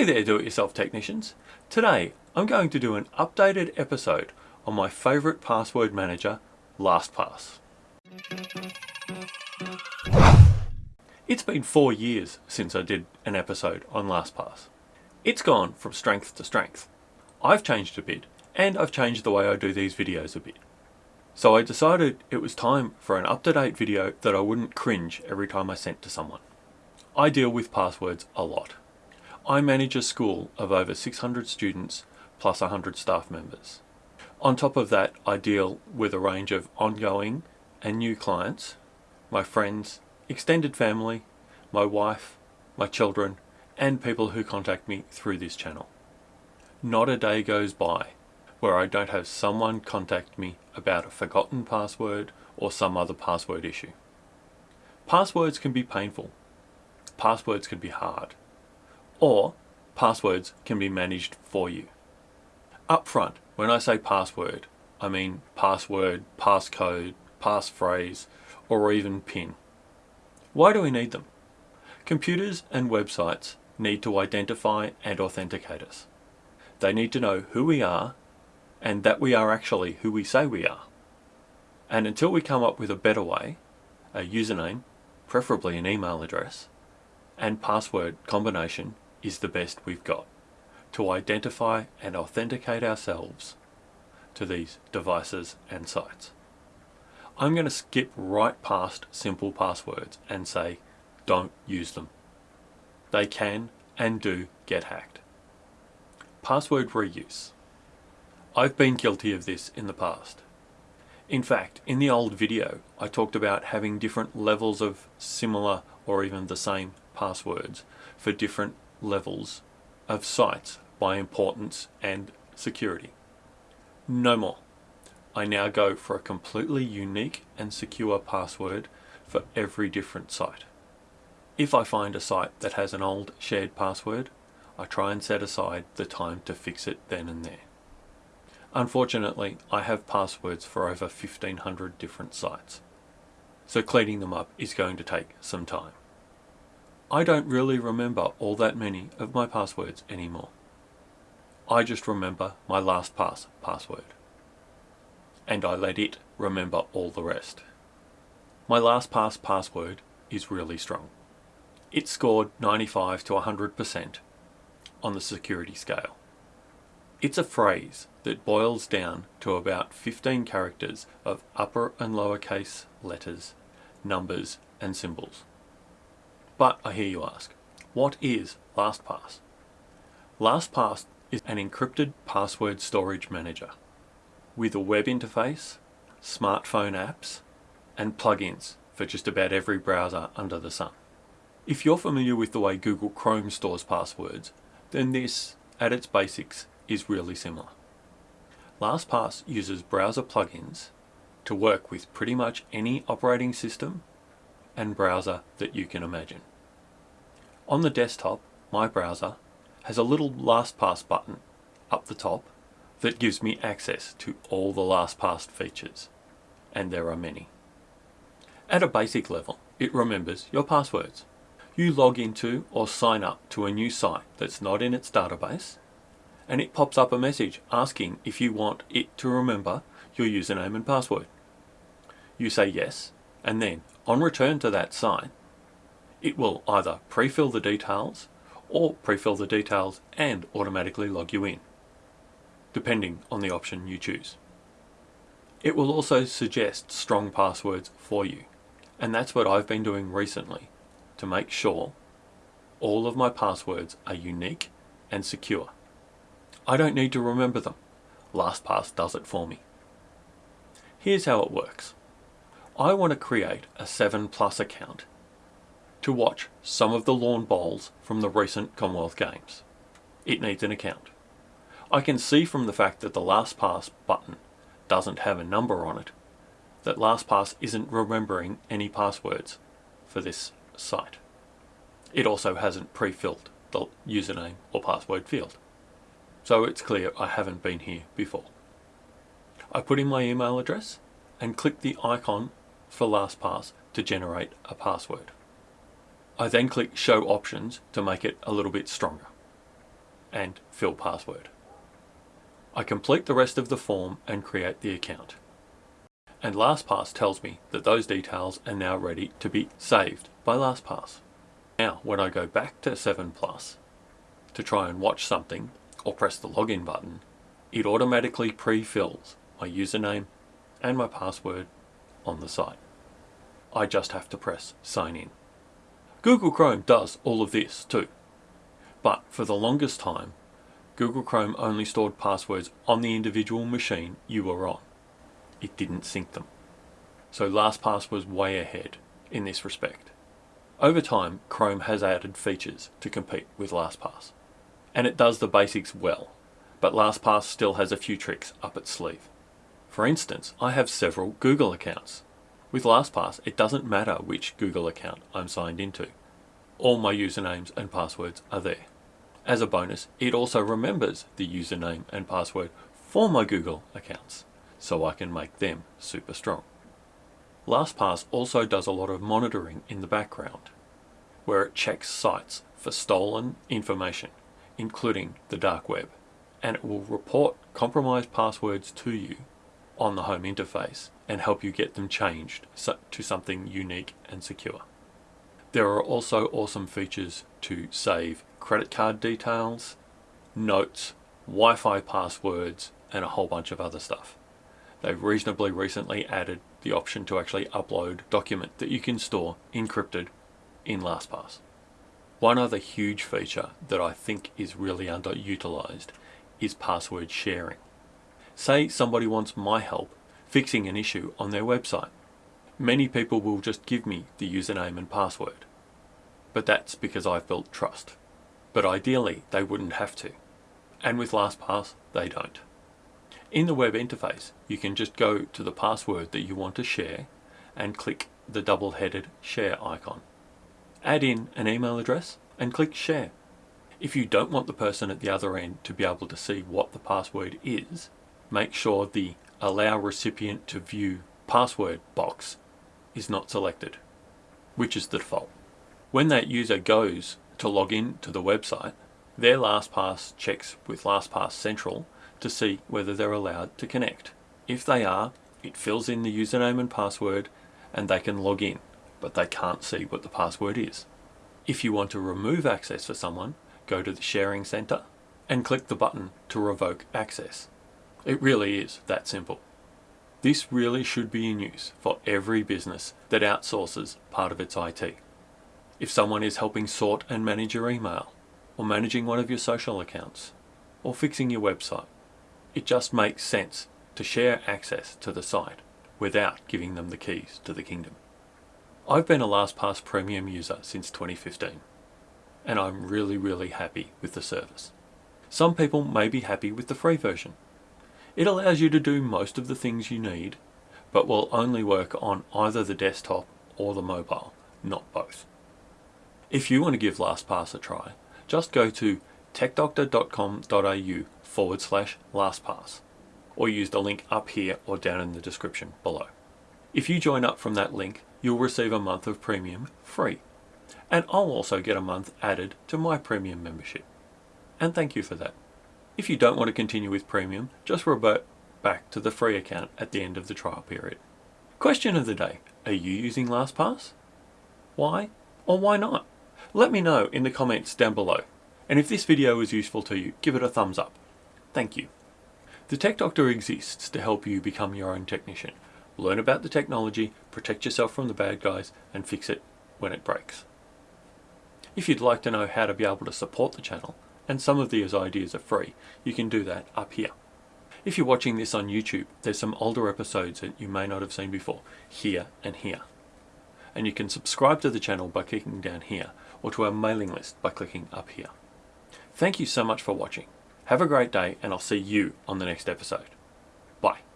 Hey there do-it-yourself technicians. Today I'm going to do an updated episode on my favourite password manager, LastPass. It's been four years since I did an episode on LastPass. It's gone from strength to strength. I've changed a bit and I've changed the way I do these videos a bit. So I decided it was time for an up-to-date video that I wouldn't cringe every time I sent to someone. I deal with passwords a lot. I manage a school of over 600 students plus 100 staff members. On top of that, I deal with a range of ongoing and new clients, my friends, extended family, my wife, my children, and people who contact me through this channel. Not a day goes by where I don't have someone contact me about a forgotten password or some other password issue. Passwords can be painful. Passwords can be hard or passwords can be managed for you. Up front, when I say password, I mean password, passcode, passphrase, or even PIN. Why do we need them? Computers and websites need to identify and authenticate us. They need to know who we are and that we are actually who we say we are. And until we come up with a better way, a username, preferably an email address, and password combination is the best we've got to identify and authenticate ourselves to these devices and sites. I'm going to skip right past simple passwords and say don't use them. They can and do get hacked. Password reuse. I've been guilty of this in the past. In fact, in the old video, I talked about having different levels of similar or even the same passwords for different levels of sites by importance and security. No more. I now go for a completely unique and secure password for every different site. If I find a site that has an old shared password, I try and set aside the time to fix it then and there. Unfortunately, I have passwords for over 1500 different sites, so cleaning them up is going to take some time. I don't really remember all that many of my passwords anymore. I just remember my LastPass password. And I let it remember all the rest. My LastPass password is really strong. It scored 95 to 100% on the security scale. It's a phrase that boils down to about 15 characters of upper and lowercase letters, numbers and symbols. But I hear you ask, what is LastPass? LastPass is an encrypted password storage manager with a web interface, smartphone apps, and plugins for just about every browser under the sun. If you're familiar with the way Google Chrome stores passwords, then this, at its basics, is really similar. LastPass uses browser plugins to work with pretty much any operating system and browser that you can imagine. On the desktop, my browser has a little LastPass button up the top that gives me access to all the LastPass features, and there are many. At a basic level, it remembers your passwords. You log into or sign up to a new site that's not in its database, and it pops up a message asking if you want it to remember your username and password. You say yes, and then, on return to that site, it will either pre-fill the details or pre-fill the details and automatically log you in, depending on the option you choose. It will also suggest strong passwords for you, and that's what I've been doing recently to make sure all of my passwords are unique and secure. I don't need to remember them. LastPass does it for me. Here's how it works. I want to create a 7 Plus account to watch some of the lawn bowls from the recent Commonwealth Games. It needs an account. I can see from the fact that the LastPass button doesn't have a number on it that LastPass isn't remembering any passwords for this site. It also hasn't pre-filled the username or password field. So it's clear I haven't been here before. I put in my email address and click the icon for LastPass to generate a password. I then click show options to make it a little bit stronger. and fill password. I complete the rest of the form and create the account. And LastPass tells me that those details are now ready to be saved by LastPass. Now, when I go back to 7 Plus to try and watch something or press the login button, it automatically pre-fills my username and my password on the site. I just have to press sign in. Google Chrome does all of this too. But for the longest time, Google Chrome only stored passwords on the individual machine you were on. It didn't sync them. So LastPass was way ahead in this respect. Over time, Chrome has added features to compete with LastPass. And it does the basics well, but LastPass still has a few tricks up its sleeve. For instance, I have several Google accounts. With LastPass, it doesn't matter which Google account I'm signed into. All my usernames and passwords are there. As a bonus, it also remembers the username and password for my Google accounts, so I can make them super strong. LastPass also does a lot of monitoring in the background, where it checks sites for stolen information, including the dark web, and it will report compromised passwords to you on the home interface and help you get them changed to something unique and secure. There are also awesome features to save credit card details, notes, Wi-Fi passwords, and a whole bunch of other stuff. They've reasonably recently added the option to actually upload document that you can store encrypted in LastPass. One other huge feature that I think is really underutilized is password sharing. Say somebody wants my help fixing an issue on their website. Many people will just give me the username and password. But that's because I've built trust. But ideally, they wouldn't have to. And with LastPass, they don't. In the web interface, you can just go to the password that you want to share and click the double-headed share icon. Add in an email address and click share. If you don't want the person at the other end to be able to see what the password is, make sure the allow recipient to view password box is not selected, which is the default. When that user goes to log in to the website, their LastPass checks with LastPass Central to see whether they're allowed to connect. If they are, it fills in the username and password and they can log in, but they can't see what the password is. If you want to remove access for someone, go to the Sharing Center and click the button to revoke access. It really is that simple. This really should be in use for every business that outsources part of its IT. If someone is helping sort and manage your email, or managing one of your social accounts, or fixing your website, it just makes sense to share access to the site without giving them the keys to the kingdom. I've been a LastPass Premium user since 2015, and I'm really, really happy with the service. Some people may be happy with the free version. It allows you to do most of the things you need, but will only work on either the desktop or the mobile, not both. If you want to give LastPass a try, just go to techdoctor.com.au forward slash LastPass or use the link up here or down in the description below. If you join up from that link, you'll receive a month of premium free. And I'll also get a month added to my premium membership. And thank you for that. If you don't want to continue with premium, just revert back to the free account at the end of the trial period. Question of the day, are you using LastPass? Why or why not? Let me know in the comments down below. And if this video was useful to you, give it a thumbs up. Thank you. The Tech Doctor exists to help you become your own technician. Learn about the technology, protect yourself from the bad guys, and fix it when it breaks. If you'd like to know how to be able to support the channel, and some of these ideas are free, you can do that up here. If you're watching this on YouTube, there's some older episodes that you may not have seen before, here and here. And you can subscribe to the channel by clicking down here, or to our mailing list by clicking up here. Thank you so much for watching. Have a great day and I'll see you on the next episode. Bye.